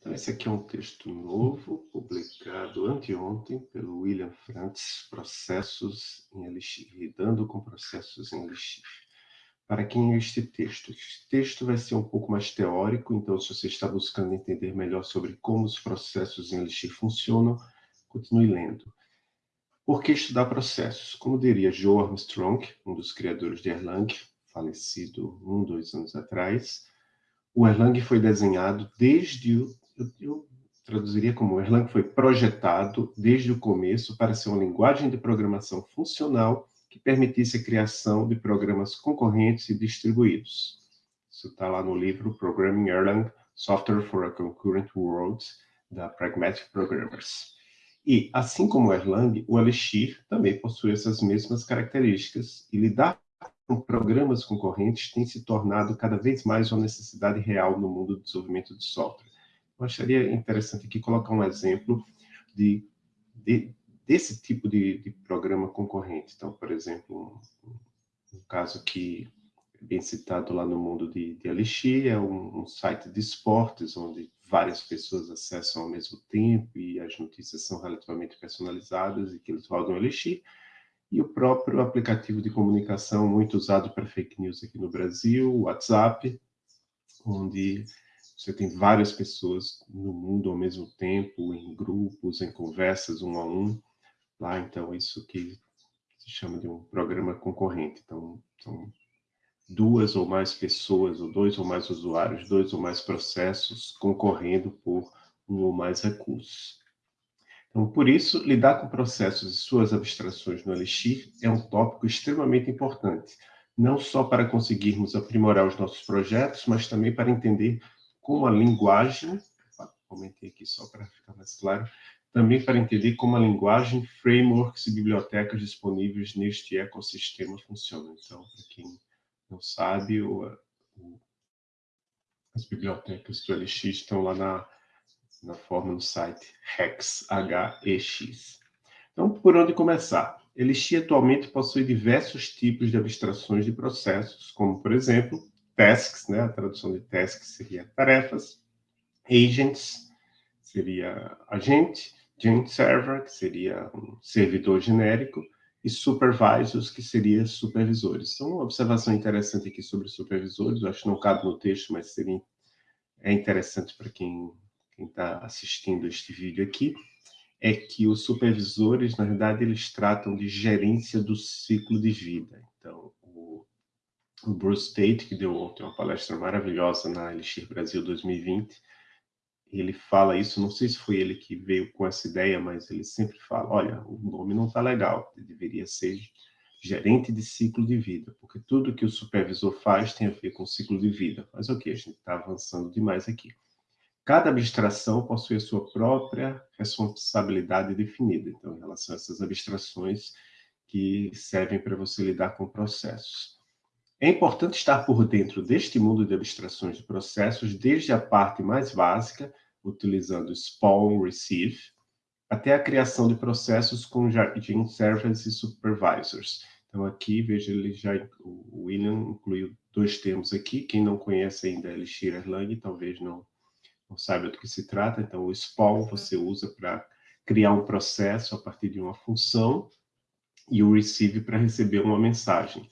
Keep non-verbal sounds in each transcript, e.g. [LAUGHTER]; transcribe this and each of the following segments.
Então, esse aqui é um texto novo, publicado anteontem pelo William Frantz, Processos em Elixir, lidando com processos em Elixir. Para quem é este texto? Este texto vai ser um pouco mais teórico, então se você está buscando entender melhor sobre como os processos em Elixir funcionam, continue lendo. Por que estudar processos? Como diria Joe Armstrong, um dos criadores de Erlang, falecido um, dois anos atrás, o Erlang foi desenhado desde o... Eu, eu traduziria como Erlang foi projetado desde o começo para ser uma linguagem de programação funcional que permitisse a criação de programas concorrentes e distribuídos. Isso está lá no livro Programming Erlang, Software for a Concurrent World, da Pragmatic Programmers. E, assim como o Erlang, o Elixir também possui essas mesmas características, e lidar com programas concorrentes tem se tornado cada vez mais uma necessidade real no mundo do desenvolvimento de software. Eu acharia interessante aqui colocar um exemplo de, de desse tipo de, de, programa concorrente. Então, por exemplo, um, um, caso que é bem citado lá no mundo de, de Elixir é um, um site de esportes, onde várias pessoas acessam ao mesmo tempo e as notícias são relativamente personalizadas e que eles rodam Elixir. E o próprio aplicativo de comunicação muito usado para fake news aqui no Brasil, o WhatsApp, onde você tem várias pessoas no mundo ao mesmo tempo, em grupos, em conversas um a um. Lá, então, isso que se chama de um programa concorrente. Então, são duas ou mais pessoas, ou dois ou mais usuários, dois ou mais processos concorrendo por um ou mais recursos. Então, por isso, lidar com processos e suas abstrações no Elixir é um tópico extremamente importante, não só para conseguirmos aprimorar os nossos projetos, mas também para entender como a linguagem, comentei aqui só para ficar mais claro, também para entender como a linguagem, frameworks e bibliotecas disponíveis neste ecossistema funcionam. Então, para quem não sabe, o, o, as bibliotecas do LX estão lá na, na forma no site Hex, H-E-X. Então, por onde começar? Elixir atualmente possui diversos tipos de abstrações de processos, como, por exemplo, tasks, né? a tradução de tasks seria tarefas, agents, seria agente, agent server, que seria um servidor genérico, e supervisors, que seriam supervisores. Então, uma observação interessante aqui sobre supervisores, eu acho que não cabe no texto, mas seria, é interessante para quem está assistindo este vídeo aqui, é que os supervisores, na verdade, eles tratam de gerência do ciclo de vida. Então, o, Bruce Tate, que deu ontem uma palestra maravilhosa na Elixir Brasil 2020, ele fala isso, não sei se foi ele que veio com essa ideia, mas ele sempre fala, olha, o nome não está legal, deveria ser gerente de ciclo de vida, porque tudo que o supervisor faz tem a ver com ciclo de vida. Mas ok, a gente está avançando demais aqui. Cada abstração possui a sua própria responsabilidade definida, então, em relação a essas abstrações que servem para você lidar com processos. É importante estar por dentro deste mundo de abstrações de processos, desde a parte mais básica, utilizando spawn, receive, até a criação de processos com jardim servers e supervisors. Então aqui, veja, ele já, o William incluiu dois termos aqui, quem não conhece ainda Elixir Erlang, talvez não, não saiba do que se trata, então o spawn você usa para criar um processo a partir de uma função, e o receive para receber uma mensagem.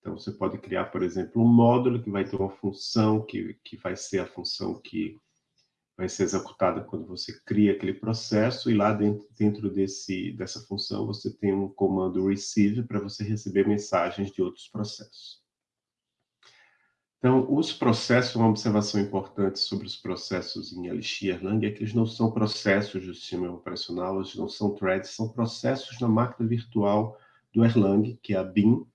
Então, você pode criar, por exemplo, um módulo que vai ter uma função, que, que vai ser a função que vai ser executada quando você cria aquele processo, e lá dentro, dentro desse, dessa função você tem um comando receive para você receber mensagens de outros processos. Então, os processos, uma observação importante sobre os processos em Elixir Erlang é que eles não são processos do sistema operacional, eles não são threads, são processos na máquina virtual do Erlang, que é a BIM,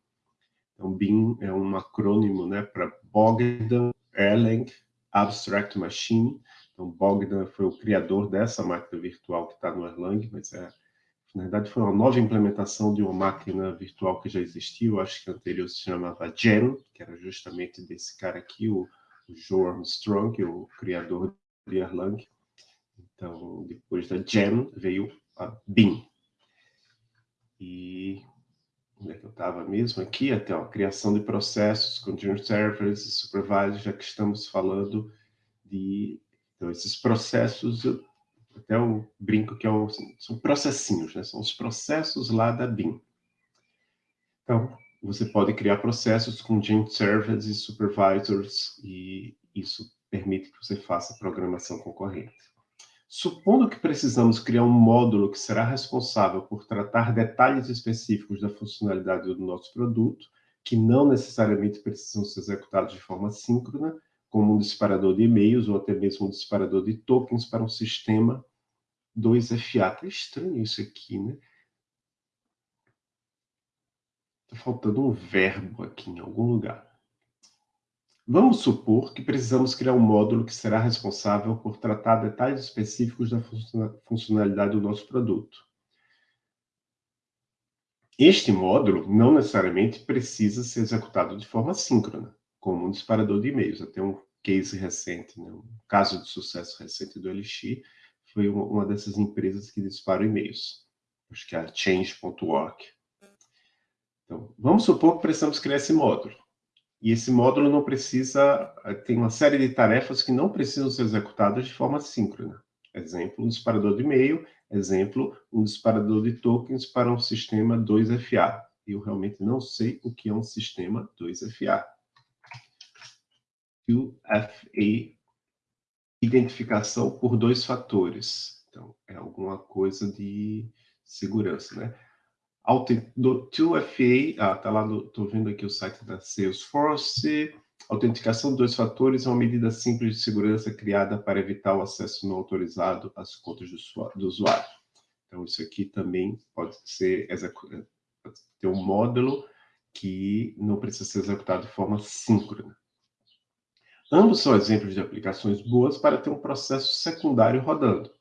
então, BIM é um acrônimo né, para Bogdan Erlang Abstract Machine. Então, Bogdan foi o criador dessa máquina virtual que está no Erlang, mas é, na verdade foi uma nova implementação de uma máquina virtual que já existia, eu acho que anterior se chamava Gen, que era justamente desse cara aqui, o, o Joe Armstrong, o criador de Erlang. Então, depois da Gen veio a BIM. E onde é que eu estava mesmo aqui, até a criação de processos, continuous servers e supervisors, já que estamos falando de Então, esses processos, até eu brinco que é um, são processinhos, né? são os processos lá da BIM. Então, você pode criar processos com Servers e Supervisors, e isso permite que você faça programação concorrente. Supondo que precisamos criar um módulo que será responsável por tratar detalhes específicos da funcionalidade do nosso produto, que não necessariamente precisam ser executados de forma síncrona, como um disparador de e-mails ou até mesmo um disparador de tokens para um sistema 2FA. Está estranho isso aqui, né? Está faltando um verbo aqui em algum lugar. Vamos supor que precisamos criar um módulo que será responsável por tratar detalhes específicos da funcionalidade do nosso produto. Este módulo não necessariamente precisa ser executado de forma síncrona, como um disparador de e-mails. Até um case recente, né, um caso de sucesso recente do Elixir, foi uma dessas empresas que disparam e-mails. Acho que é a Change.org. Então, vamos supor que precisamos criar esse módulo. E esse módulo não precisa, eh, tem uma série de tarefas que não precisam ser executadas de forma síncrona. Exemplo, um disparador de e-mail, exemplo, um disparador de tokens para um sistema 2FA. Eu realmente não sei o que é um sistema 2FA. 2FA, identificação por dois fatores. Então, é alguma coisa de segurança, né? Do 2FA, ah, tá lá, estou vendo aqui o site da Salesforce, autenticação de dois fatores é uma medida simples de segurança criada para evitar o acesso não autorizado às contas do, usuário. Então, isso aqui também pode ser pode ter um módulo que não precisa ser executado de forma síncrona. Ambos são exemplos de aplicações boas para ter um processo secundário rodando.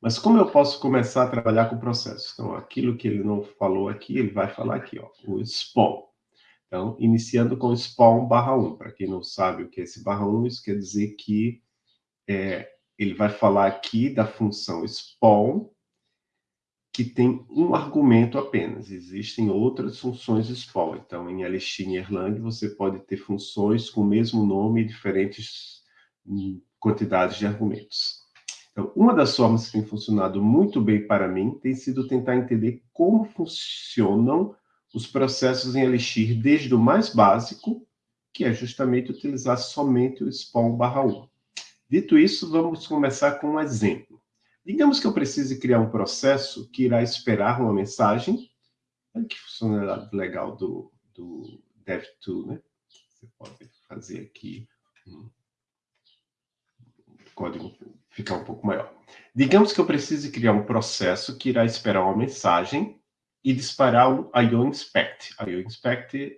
Mas como eu posso começar a trabalhar com o processo? Então, aquilo que ele não falou aqui, ele vai falar aqui, ó, o spawn. Então, iniciando com spawn barra 1. Para quem não sabe o que é esse barra 1, isso quer dizer que é, ele vai falar aqui da função spawn, que tem um argumento apenas. Existem outras funções spawn. Então, em Elixir e Erlang, você pode ter funções com o mesmo nome e diferentes hum, quantidades de argumentos. Então, uma das formas que tem funcionado muito bem para mim tem sido tentar entender como funcionam os processos em Elixir desde o mais básico, que é justamente utilizar somente o spawn barra 1. Dito isso, vamos começar com um exemplo. Digamos que eu precise criar um processo que irá esperar uma mensagem. Olha que funcionalidade legal do, do DevTool, né? Você pode fazer aqui um código ficar um pouco maior. Digamos que eu precise criar um processo que irá esperar uma mensagem e disparar o IOInspect. IOInspect,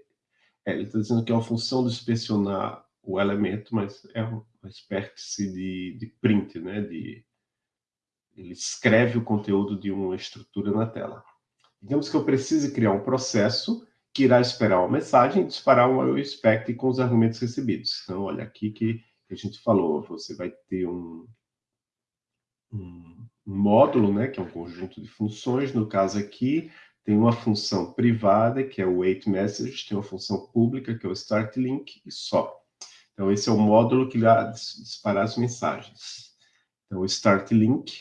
é, ele está dizendo que é uma função de inspecionar o elemento, mas é uma espécie de, de print, né? De, ele escreve o conteúdo de uma estrutura na tela. Digamos que eu precise criar um processo que irá esperar uma mensagem e disparar um IOInspect com os argumentos recebidos. Então, olha aqui que a gente falou, você vai ter um, um, módulo, né, que é um conjunto de funções. No caso aqui, tem uma função privada, que é o wait message, tem uma função pública, que é o start link, e só. Então, esse é o módulo que irá disparar as mensagens. Então, o start link,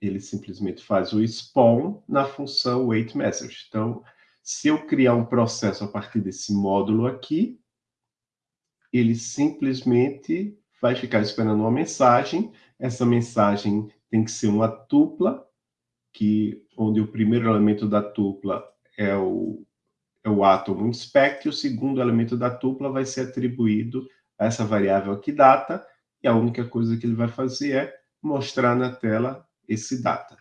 ele simplesmente faz o spawn na função wait message. Então, se eu criar um processo a partir desse módulo aqui, ele simplesmente vai ficar esperando uma mensagem. Essa mensagem tem que ser uma tupla, que, onde o primeiro elemento da tupla é o, é o átomo inspect, e o segundo elemento da tupla vai ser atribuído a essa variável aqui, data, e a única coisa que ele vai fazer é mostrar na tela esse data.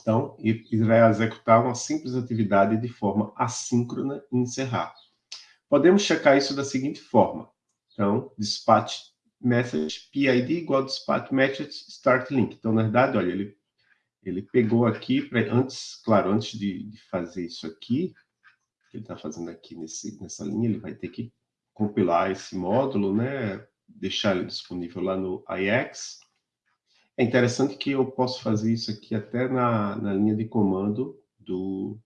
Então, ele vai executar uma simples atividade de forma assíncrona e encerrar. Podemos checar isso da seguinte forma. Então, dispatch message PID igual dispatch message start link. Então, na verdade, olha, ele, ele pegou aqui, pra, antes, claro, antes de, de fazer isso aqui, que ele está fazendo aqui nesse, nessa linha, ele vai ter que compilar esse módulo, né, deixar ele disponível lá no IX. É interessante que eu posso fazer isso aqui até na, na linha de comando do,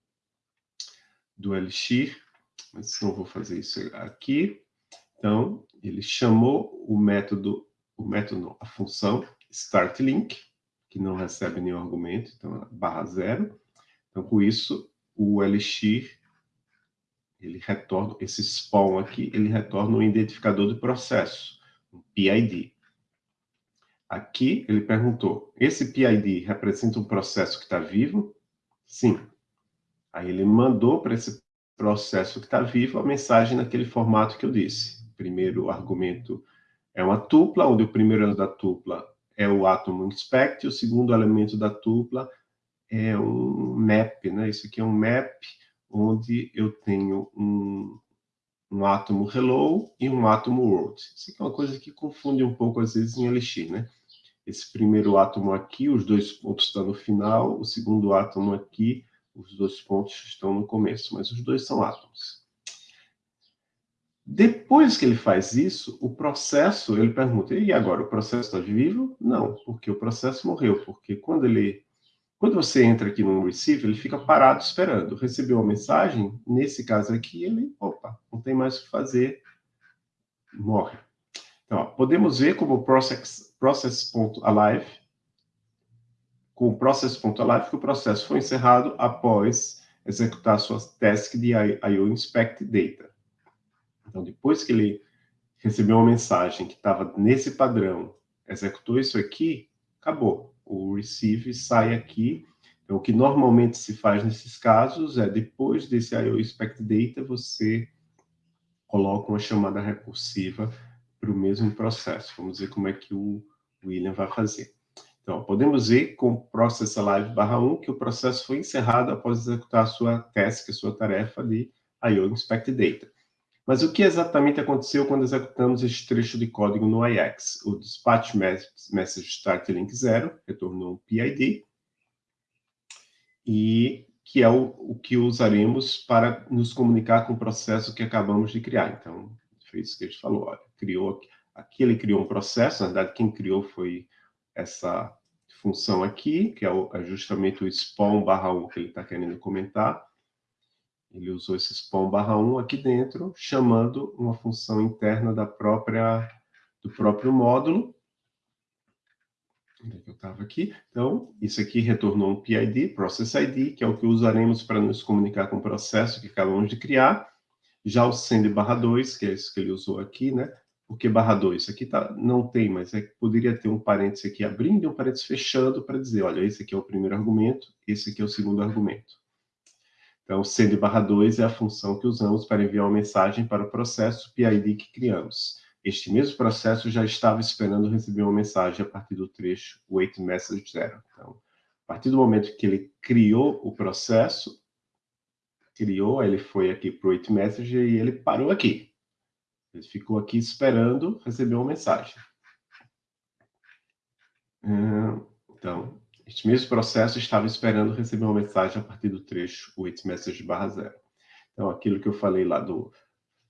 do Elixir, mas não vou fazer isso aqui. Então, ele chamou o método o método a função startLink, que não recebe nenhum argumento, então é barra zero. Então, com isso, o Elixir, ele retorna, esse spawn aqui, ele retorna um identificador de processo, um PID. Aqui, ele perguntou, esse PID representa um processo que está vivo? Sim. Aí ele mandou para esse processo que está vivo a mensagem naquele formato que eu disse. Primeiro argumento é uma tupla, onde o primeiro elemento da tupla é o átomo inspect, o segundo elemento da tupla é um map, né? Isso aqui é um map onde eu tenho um, um átomo hello e um átomo world. Isso aqui é uma coisa que confunde um pouco às vezes em Elixir, né? Esse primeiro átomo aqui, os dois pontos estão no final, o segundo átomo aqui, os dois pontos estão no começo, mas os dois são átomos. Depois que ele faz isso, o processo, ele pergunta, e agora, o processo está vivo? Não, porque o processo morreu, porque quando ele... Quando você entra aqui no receive, ele fica parado esperando. Recebeu uma mensagem, nesse caso aqui, ele, opa, não tem mais o que fazer, morre. Então, ó, podemos ver como o process.alive, process com o process.alive, que o processo foi encerrado após executar sua task de IO inspect data. Então, depois que ele recebeu uma mensagem que estava nesse padrão, executou isso aqui, acabou. O receive sai aqui. Então, o que normalmente se faz nesses casos é, depois desse IO Inspect Data, você coloca uma chamada recursiva para o mesmo processo. Vamos ver como é que o William vai fazer. Então, podemos ver com process alive barra 1 que o processo foi encerrado após executar a sua task, a sua tarefa de IO Inspect Data. Mas o que exatamente aconteceu quando executamos este trecho de código no IX? O dispatch message start link 0 retornou um PID, e que é o, o que usaremos para nos comunicar com o processo que acabamos de criar. Então, foi isso que a gente falou. Olha, criou, aqui ele criou um processo, na verdade, quem criou foi essa função aqui, que é, o, é justamente o spawn barra 1 que ele está querendo comentar. Ele usou esse spawn barra 1 aqui dentro, chamando uma função interna da própria, do próprio módulo. Onde é que eu estava aqui? Então, isso aqui retornou um PID, Process ID, que é o que usaremos para nos comunicar com o processo que acabamos de criar. Já o send barra 2, que é isso que ele usou aqui, né? Porque barra 2, aqui tá, não tem, mas é, poderia ter um parênteses aqui abrindo e um parênteses fechando para dizer, olha, esse aqui é o primeiro argumento, esse aqui é o segundo argumento. Então, send barra 2 é a função que usamos para enviar uma mensagem para o processo PID que criamos. Este mesmo processo já estava esperando receber uma mensagem a partir do trecho wait message zero. Então, a partir do momento que ele criou o processo, criou, ele foi aqui para o wait message e ele parou aqui. Ele ficou aqui esperando receber uma mensagem. Então, este mesmo processo estava esperando receber uma mensagem a partir do trecho wait message barra zero. Então, aquilo que eu falei lá do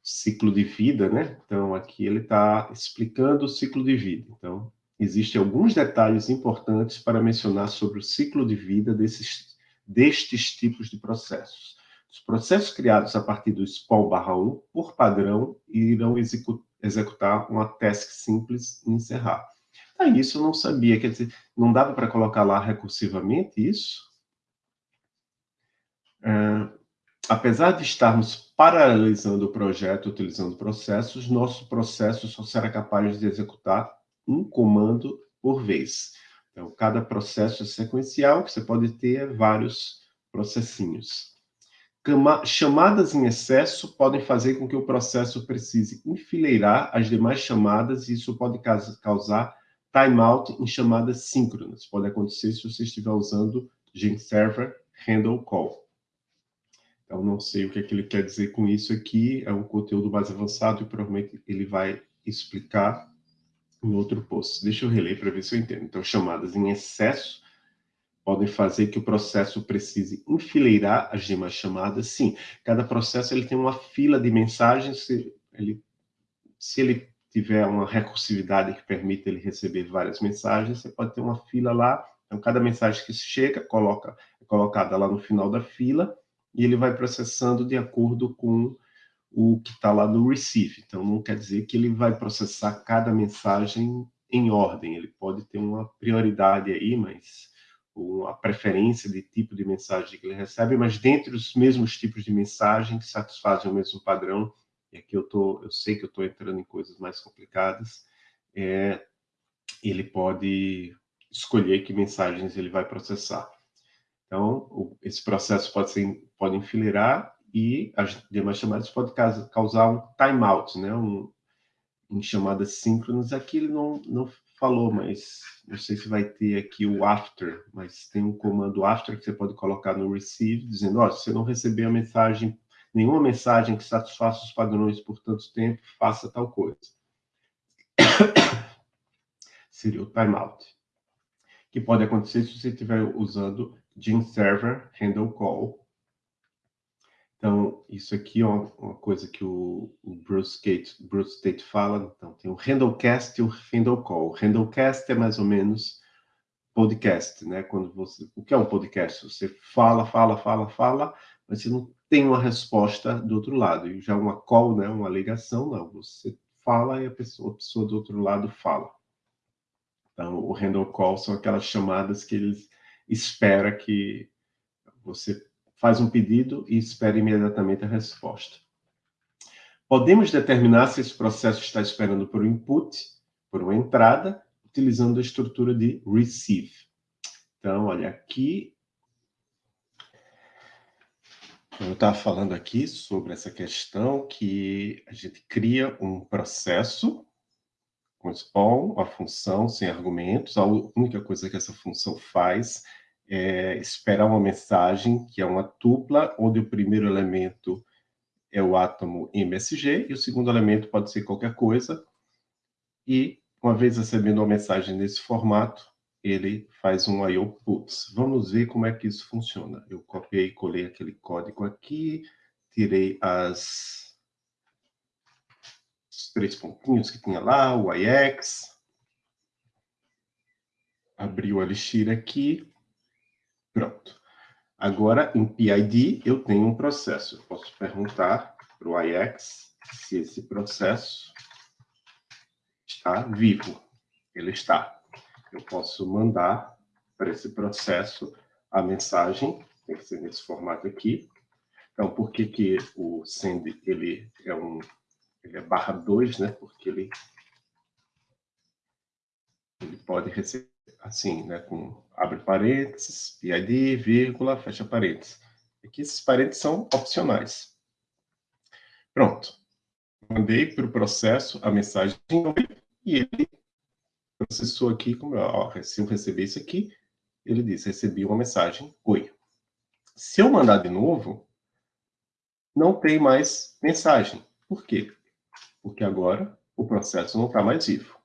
ciclo de vida, né? Então, aqui ele está explicando o ciclo de vida. Então, existem alguns detalhes importantes para mencionar sobre o ciclo de vida desses, destes tipos de processos. Os processos criados a partir do spawn barra 1, por padrão, irão executar uma task simples e encerrar. Ah, isso eu não sabia, quer dizer, não dava para colocar lá recursivamente isso? É, apesar de estarmos paralelizando o projeto utilizando processos, nosso processo só será capaz de executar um comando por vez. Então, cada processo é sequencial, que você pode ter vários processinhos. Chamadas em excesso podem fazer com que o processo precise enfileirar as demais chamadas e isso pode causar timeout em chamadas síncronas. Pode acontecer se você estiver usando Server Handle Call. Então, não sei o que, é que ele quer dizer com isso aqui, é um conteúdo mais avançado e provavelmente ele vai explicar em outro post. Deixa eu reler para ver se eu entendo. Então, chamadas em excesso podem fazer que o processo precise enfileirar as demais chamadas. Sim, cada processo ele tem uma fila de mensagens, se ele, se ele tiver uma recursividade que permita ele receber várias mensagens, você pode ter uma fila lá, então cada mensagem que chega coloca, é colocada lá no final da fila, e ele vai processando de acordo com o que está lá no receive. Então, não quer dizer que ele vai processar cada mensagem em ordem, ele pode ter uma prioridade aí, mas uma preferência de tipo de mensagem que ele recebe, mas dentre os mesmos tipos de mensagem que satisfazem o mesmo padrão, e aqui eu, tô, eu sei que eu estou entrando em coisas mais complicadas, é, ele pode escolher que mensagens ele vai processar. Então, o, esse processo pode, ser, pode enfileirar e as demais chamadas podem causar um timeout, né? Um, em chamadas síncronas. Aqui ele não, não falou, mas não sei se vai ter aqui o after, mas tem um comando after que você pode colocar no receive, dizendo, ó, oh, se você não receber a mensagem, nenhuma mensagem que satisfaça os padrões por tanto tempo, faça tal coisa. [COUGHS] Seria o timeout. Que pode acontecer se você estiver usando Gene Server Handle Call. Então, isso aqui é uma, coisa que o, Bruce, Tate, Bruce Tate fala. Então, tem o Handlecast e o Handle Call. O Handlecast é mais ou menos podcast, né? Quando você, o que é um podcast? Você fala, fala, fala, fala, mas você não tem uma resposta do outro lado. E já uma call, né? Uma ligação, não. Você fala e a pessoa, a pessoa do outro lado fala. Então, o handle call são aquelas chamadas que eles espera que você faz um pedido e espera imediatamente a resposta. Podemos determinar se esse processo está esperando por um input, por uma entrada, utilizando a estrutura de receive. Então, olha, aqui eu estava falando aqui sobre essa questão que a gente cria um processo com spawn, uma função sem argumentos. A única coisa que essa função faz é esperar uma mensagem que é uma tupla, onde o primeiro elemento é o átomo MSG e o segundo elemento pode ser qualquer coisa. E, uma vez recebendo uma mensagem nesse formato, ele faz um IO puts. Vamos ver como é que isso funciona. Eu copiei e colei aquele código aqui, tirei as os três pontinhos que tinha lá, o IX. Abri o Elixir aqui. Pronto. Agora, em PID, eu tenho um processo. Eu posso perguntar para o IX se esse processo está vivo. Ele está. Eu posso mandar para esse processo a mensagem, tem que ser nesse formato aqui. Então, por que, que o send ele é um ele é barra 2, né? Porque ele, ele pode receber assim, né? Com abre parênteses, PID, vírgula, fecha parênteses. Aqui esses parênteses são opcionais. Pronto. Mandei para o processo a mensagem e ele processou aqui, como ó, se eu receber isso aqui, ele diz, recebi uma mensagem, oi. Se eu mandar de novo, não tem mais mensagem. Por quê? porque agora o processo não está mais vivo.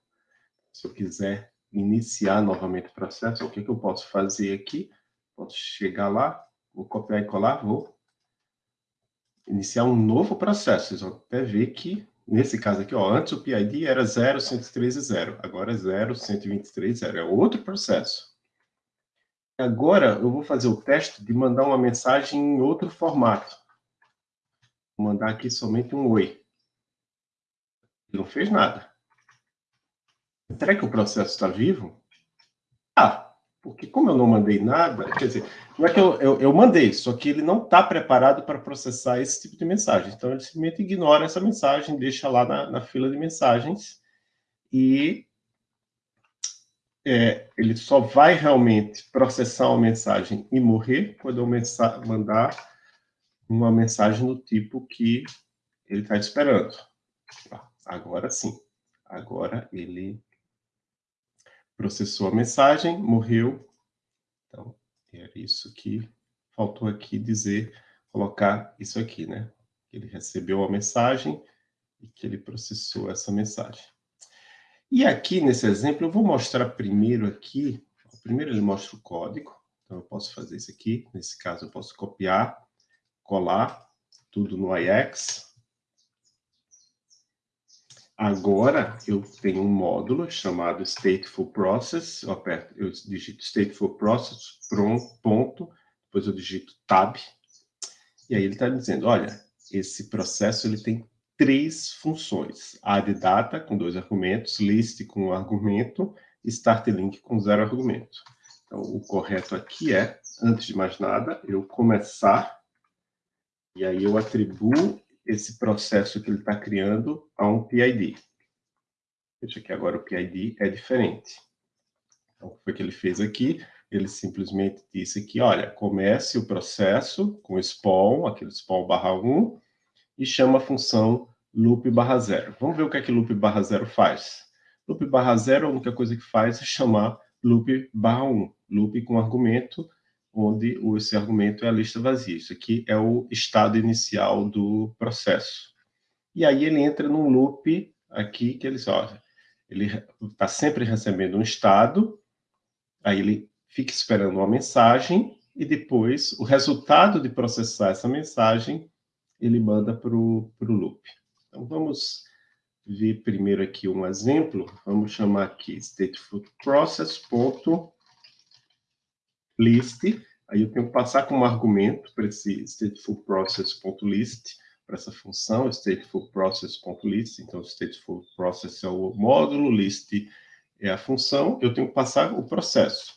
Se eu quiser iniciar novamente o processo, o que, que eu posso fazer aqui? Posso chegar lá, vou copiar e colar, vou iniciar um novo processo. Vocês vão até ver que, nesse caso aqui, ó, antes o PID era 0.113.0, agora é 0.123.0, é outro processo. Agora eu vou fazer o teste de mandar uma mensagem em outro formato. Vou mandar aqui somente um oi não fez nada. Será que o processo está vivo? Porque como eu não mandei nada, quer dizer, não é que eu, eu, eu mandei, só que ele não está preparado para processar esse tipo de mensagem. Então, ele simplesmente ignora essa mensagem, deixa lá na, na fila de mensagens e é, ele só vai realmente processar uma mensagem e morrer quando eu mandar uma mensagem do tipo que ele está esperando. Agora sim. Agora ele processou a mensagem, morreu. Então, é isso que faltou aqui dizer, colocar isso aqui, né? Ele recebeu a mensagem e que ele processou essa mensagem. E aqui, nesse exemplo, eu vou mostrar primeiro aqui, primeiro ele mostra o código, então eu posso fazer isso aqui, nesse caso eu posso copiar, colar tudo no IX, Agora, eu tenho um módulo chamado Stateful Process, eu, aperto, eu digito Stateful Process, ponto, depois eu digito Tab, e aí ele está dizendo, olha, esse processo ele tem três funções. Add data, com dois argumentos, list com um argumento, start link com zero argumento. Então, o correto aqui é, antes de mais nada, eu começar, e aí eu atribuo esse processo que ele está criando a um PID. Veja que agora o PID é diferente. Então, o que foi que ele fez aqui? Ele simplesmente disse aqui, olha, comece o processo com spawn, aquele spawn barra 1, e chama a função loop barra zero. Vamos ver o que é que loop barra zero faz. Loop barra zero, a única coisa que faz é chamar loop barra 1. Loop com argumento, onde esse argumento é a lista vazia. Isso aqui é o estado inicial do processo. E aí ele entra num loop aqui que ele, ele está sempre recebendo um estado, aí ele fica esperando uma mensagem, e depois o resultado de processar essa mensagem, ele manda para o loop. Então vamos ver primeiro aqui um exemplo, vamos chamar aqui stateful process.list, aí eu tenho que passar como argumento para esse stateful process.list, para essa função, stateful process.list, então stateful process é o módulo, list é a função, eu tenho que passar o processo.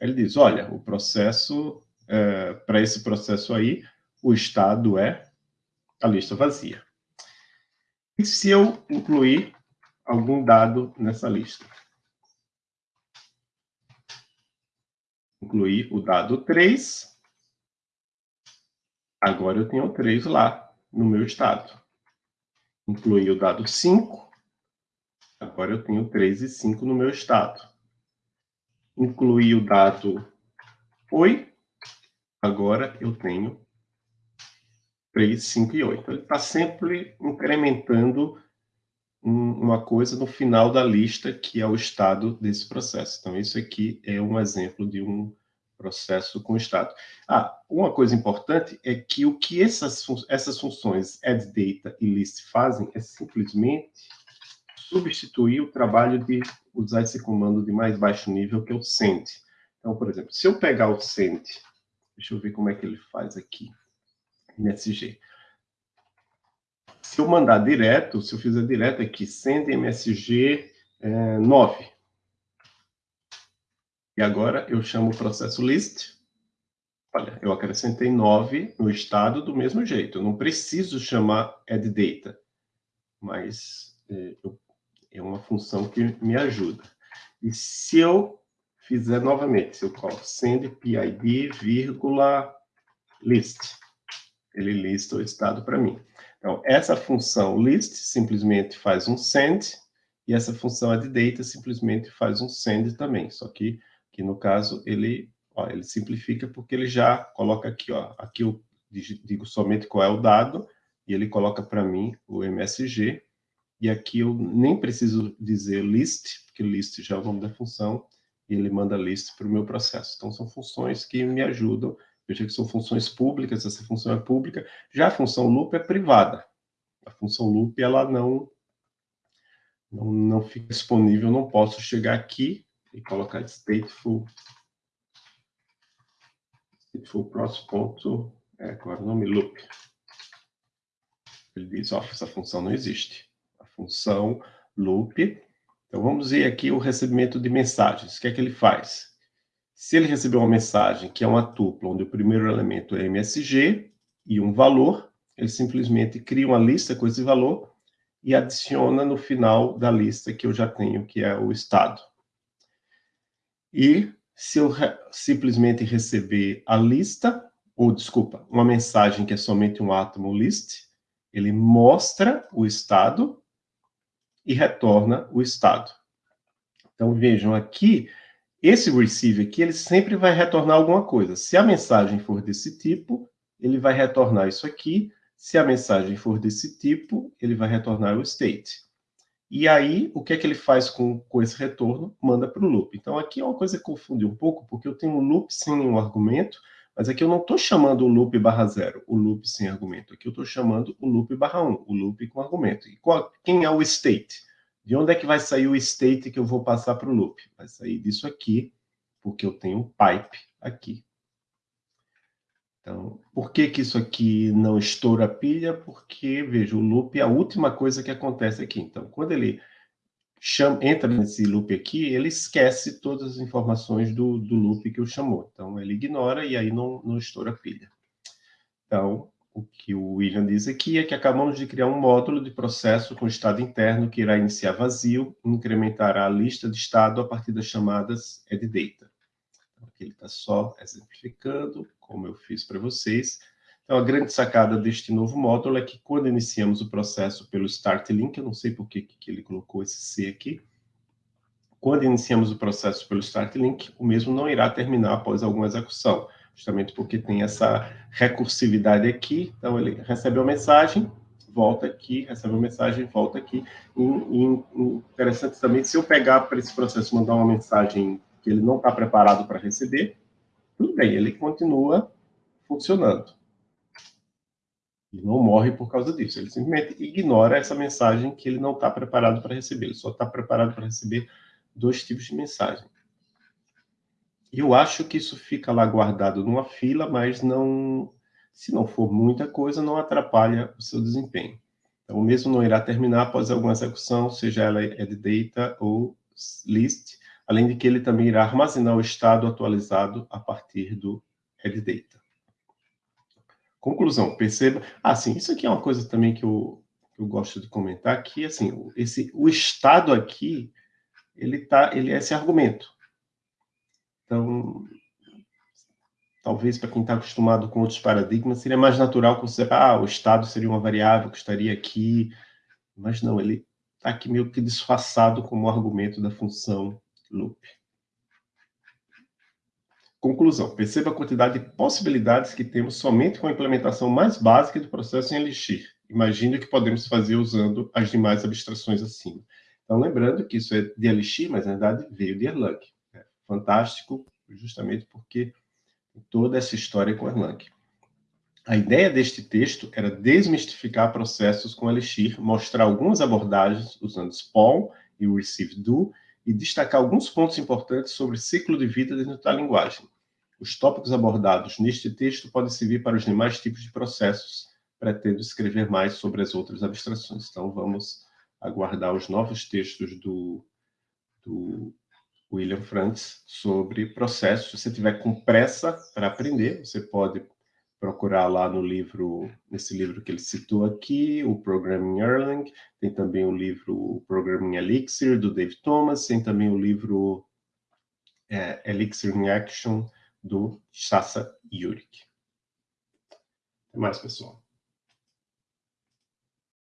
Ele diz, olha, o processo, é, para esse processo aí, o estado é a lista vazia. E se eu incluir algum dado nessa lista? Incluir o dado 3. Agora eu tenho 3 lá no meu estado. Incluir o dado 5. Agora eu tenho 3 e 5 no meu estado. Incluir o dado oi. Agora eu tenho 3, 5 e 8. Ele está sempre incrementando uma coisa no final da lista, que é o estado desse processo. Então, isso aqui é um exemplo de um processo com estado. Ah, uma coisa importante é que o que essas, fun essas funções addData e list fazem é simplesmente substituir o trabalho de usar esse comando de mais baixo nível, que é o send. Então, por exemplo, se eu pegar o send, deixa eu ver como é que ele faz aqui. MSG. Se eu mandar direto, se eu fizer direto aqui, send MSG é, 9. E agora eu chamo o processo list. Olha, eu acrescentei 9 no estado do mesmo jeito. Eu não preciso chamar addData, mas é, é uma função que me ajuda. E se eu fizer novamente, se eu coloco send PID, list, ele lista o estado para mim. Então, essa função list simplesmente faz um send, e essa função addData simplesmente faz um send também, só que, que no caso, ele, ó, ele simplifica porque ele já coloca aqui, ó, aqui eu digo somente qual é o dado, e ele coloca para mim o MSG, e aqui eu nem preciso dizer list, porque list já é o nome da função, e ele manda list para o meu processo. Então, são funções que me ajudam Veja que são funções públicas, essa função é pública. Já a função loop é privada. A função loop, ela não, não, não fica disponível, não posso chegar aqui e colocar stateful, stateful process ponto, é, qual é o nome? Loop. Ele diz, ó, essa função não existe. A função loop, então vamos ver aqui o recebimento de mensagens. O que é que ele faz? Se ele receber uma mensagem que é uma tupla, onde o primeiro elemento é MSG e um valor, ele simplesmente cria uma lista com esse valor e adiciona no final da lista que eu já tenho, que é o estado. E se eu re simplesmente receber a lista, ou desculpa, uma mensagem que é somente um átomo list, ele mostra o estado e retorna o estado. Então vejam aqui, esse receive aqui, ele sempre vai retornar alguma coisa. Se a mensagem for desse tipo, ele vai retornar isso aqui. Se a mensagem for desse tipo, ele vai retornar o state. E aí, o que é que ele faz com, com esse retorno? Manda para o loop. Então, aqui é uma coisa que confunde um pouco, porque eu tenho um loop sem um argumento, mas aqui eu não estou chamando o loop barra zero, o loop sem argumento. Aqui eu estou chamando o loop barra 1, o loop com argumento. E qual, quem é o state? De onde é que vai sair o state que eu vou passar para o loop? Vai sair disso aqui, porque eu tenho um pipe aqui. Então, por que, que isso aqui não estoura a pilha? Porque, veja, o loop é a última coisa que acontece aqui. Então, quando ele chama, entra nesse loop aqui, ele esquece todas as informações do, do loop que o chamou. Então, ele ignora e aí não, não estoura a pilha. Então, o que o William diz aqui é que acabamos de criar um módulo de processo com estado interno que irá iniciar vazio e incrementará a lista de estado a partir das chamadas edData. Então, aqui ele está só exemplificando, como eu fiz para vocês. Então, a grande sacada deste novo módulo é que quando iniciamos o processo pelo start link, eu não sei por que, que ele colocou esse C aqui, quando iniciamos o processo pelo start link, o mesmo não irá terminar após alguma execução, justamente porque tem essa recursividade aqui, então ele recebe uma mensagem, volta aqui, recebe uma mensagem, volta aqui. E, e, interessante também, se eu pegar para esse processo mandar uma mensagem que ele não está preparado para receber, tudo bem, ele continua funcionando. Ele não morre por causa disso, ele simplesmente ignora essa mensagem que ele não está preparado para receber, ele só está preparado para receber dois tipos de mensagem. Eu acho que isso fica lá guardado numa fila, mas não, se não for muita coisa, não atrapalha o seu desempenho. Então, o mesmo não irá terminar após alguma execução, seja ela data ou list, além de que ele também irá armazenar o estado atualizado a partir do data. Conclusão, perceba... Ah, sim, isso aqui é uma coisa também que eu, eu gosto de comentar, que assim, esse, o estado aqui, ele, tá, ele é esse argumento. Então, talvez para quem está acostumado com outros paradigmas, seria mais natural você, ah, o estado seria uma variável que estaria aqui, mas não, ele está aqui meio que disfarçado como argumento da função loop. Conclusão, perceba a quantidade de possibilidades que temos somente com a implementação mais básica do processo em Elixir. Imagine o que podemos fazer usando as demais abstrações acima. Então, lembrando que isso é de Elixir, mas na verdade veio de Erlang fantástico, justamente porque toda essa história com Erlang. A ideia deste texto era desmistificar processos com Elixir, mostrar algumas abordagens usando Spawn e o Receive Do, e destacar alguns pontos importantes sobre ciclo de vida dentro da linguagem. Os tópicos abordados neste texto podem servir para os demais tipos de processos, pretendo escrever mais sobre as outras abstrações. Então, vamos aguardar os novos textos do, do William Frantz sobre processos. Se você tiver com pressa para aprender, você pode procurar lá no livro, nesse livro que ele citou aqui, o Programming Erlang, tem também o livro Programming Elixir, do Dave Thomas, tem também o livro é, Elixir in Action, do Sasa Yurik. Até mais, pessoal.